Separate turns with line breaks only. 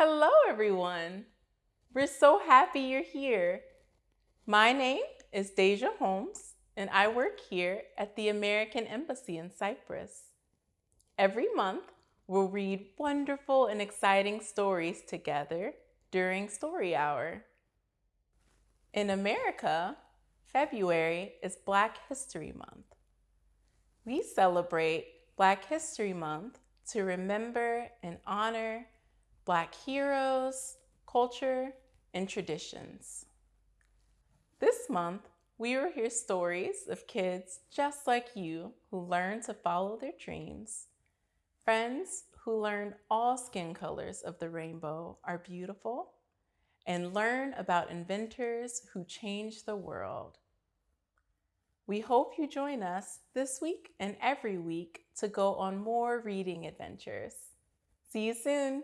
Hello, everyone. We're so happy you're here. My name is Deja Holmes, and I work here at the American Embassy in Cyprus. Every month, we'll read wonderful and exciting stories together during Story Hour. In America, February is Black History Month. We celebrate Black History Month to remember and honor Black heroes, culture, and traditions. This month, we will hear stories of kids just like you who learn to follow their dreams, friends who learn all skin colors of the rainbow are beautiful, and learn about inventors who change the world. We hope you join us this week and every week to go on more reading adventures. See you soon!